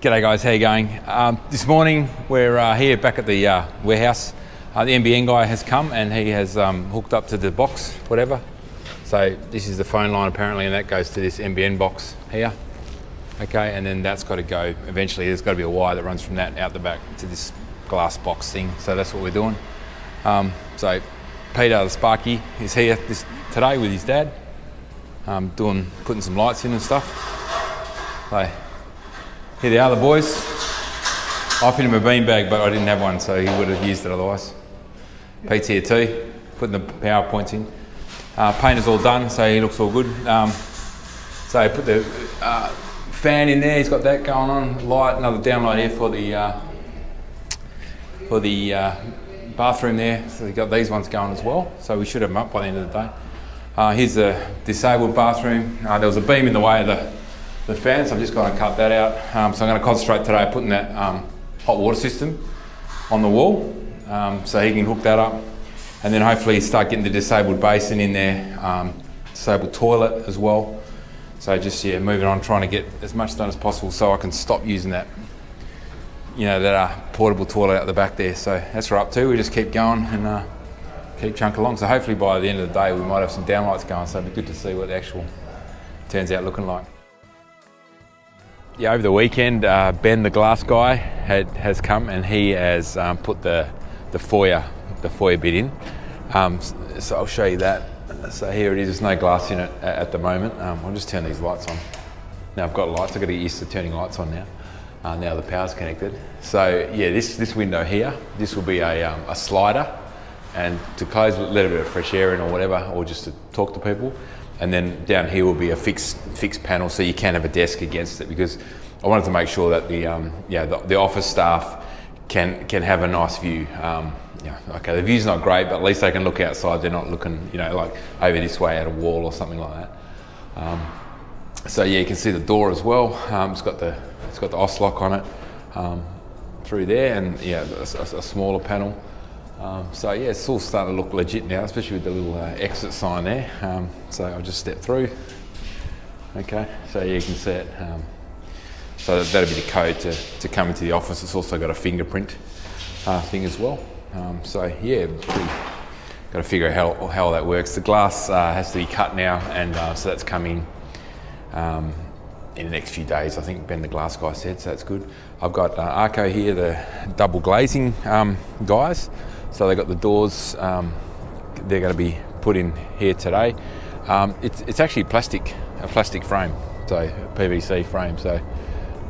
G'day guys, how you going? Um, this morning we're uh, here back at the uh, warehouse. Uh, the NBN guy has come and he has um, hooked up to the box, whatever. So this is the phone line apparently and that goes to this NBN box here. Okay, and then that's got to go, eventually there's got to be a wire that runs from that out the back to this glass box thing. So that's what we're doing. Um, so Peter the Sparky is here this, today with his dad, um, doing, putting some lights in and stuff. So here they are, the boys. I offered him a beanbag, but I didn't have one, so he would have used it otherwise. Pete's putting the PowerPoints in. Uh, paint is all done, so he looks all good. Um, so put the uh, fan in there, he's got that going on. Light, another downlight here for the uh, for the uh, bathroom there. So we've got these ones going as well. So we should have them up by the end of the day. Uh, here's the disabled bathroom. Uh, there was a beam in the way of the the fan, so I'm just going to cut that out. Um, so I'm going to concentrate today putting that um, hot water system on the wall um, so he can hook that up and then hopefully start getting the disabled basin in there, um, disabled toilet as well. So just yeah, moving on, trying to get as much done as possible so I can stop using that, you know, that uh, portable toilet out the back there. So that's what we're up to. We just keep going and uh, keep chunking along. So hopefully by the end of the day we might have some downlights going. So it'd be good to see what the actual turns out looking like. Yeah, over the weekend, uh, Ben, the glass guy, had, has come and he has um, put the, the foyer, the foyer bit in. Um, so I'll show you that. So here it is, there's no glass in it at, the moment. Um, I'll just turn these lights on. Now I've got lights, I've got to get used to turning lights on now. Uh, now the power's connected. So yeah, this, this window here, this will be a, um, a slider and to close, let a little bit of fresh air in or whatever, or just to talk to people and then down here will be a fixed fixed panel so you can have a desk against it because I wanted to make sure that the um, yeah the, the, office staff can can have a nice view. Um, yeah, okay, the view's not great, but at least they can look outside. They're not looking, you know, like over this way at a wall or something like that. Um, so yeah, you can see the door as well. Um, it's got the it's got the Auslock on it um, through there, and yeah, a, a smaller panel. Um, so yeah, it's all starting to look legit now, especially with the little uh, exit sign there. Um, so I'll just step through. Okay, so you can see it. Um, so that'll be the code to, to come into the office. It's also got a fingerprint uh, thing as well. Um, so yeah, got to figure out how, how that works. The glass uh, has to be cut now, and uh, so that's coming um, in the next few days. I think Ben, the glass guy, said so. That's good. I've got uh, Arco here, the double glazing um, guys. So they got the doors, um, they're going to be put in here today. Um, it's, it's actually plastic, a plastic frame, so PVC frame. So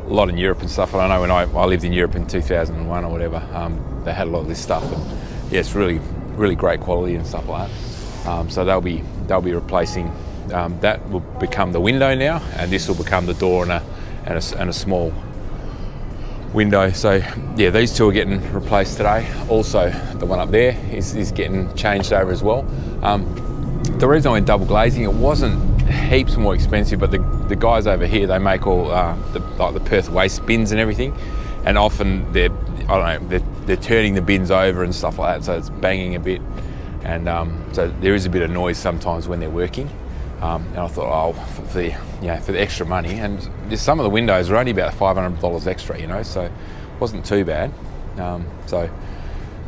a lot in Europe and stuff. And I know when I, I lived in Europe in 2001 or whatever, um, they had a lot of this stuff. And yeah, it's really, really great quality and stuff like that. Um, so they'll be, they'll be replacing, um, that will become the window now, and this will become the door and a, and a, and a small window. So yeah, these two are getting replaced today. Also, the one up there is, is getting changed over as well. Um, the reason I went double glazing, it wasn't heaps more expensive, but the, the guys over here, they make all uh, the, like the Perth waste bins and everything. And often they're, I don't know, they're, they're, turning the bins over and stuff like that, so it's banging a bit. And um, so there is a bit of noise sometimes when they're working. Um, and I thought, oh, for the, for the extra money. And just some of the windows were only about $500 extra, you know, so it wasn't too bad. Um, so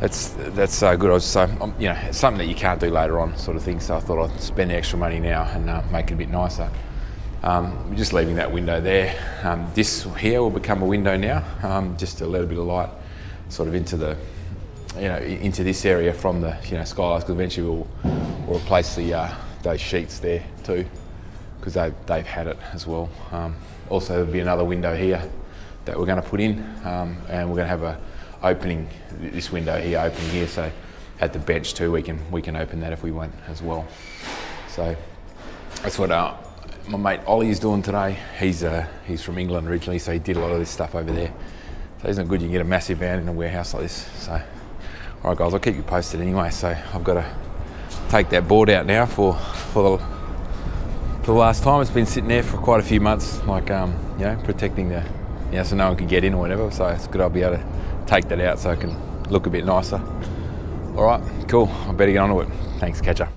that's that's uh, good. I was so um, you know it's something that you can't do later on, sort of thing. So I thought I'd spend the extra money now and uh, make it a bit nicer. Um, we're just leaving that window there. Um, this here will become a window now, um, just to let a little bit of light, sort of into the you know into this area from the you know skylights. Because eventually we'll, we'll replace the uh, those sheets there too, because they, they've had it as well. Um, also, there'll be another window here that we're going to put in, um, and we're going to have a opening this window here, open here. So at the bench too, we can we can open that if we want as well. So that's what uh, my mate Ollie is doing today. He's uh, he's from England originally, so he did a lot of this stuff over there. So isn't good you can get a massive van in a warehouse like this. So all right, guys, I'll keep you posted anyway. So I've got to take that board out now for for the, for the last time. It's been sitting there for quite a few months, like um, you know, protecting the, you know, so no one can get in or whatever. So it's good I'll be able to take that out so I can look a bit nicer. All right, cool. I better get on to it. Thanks, catcher.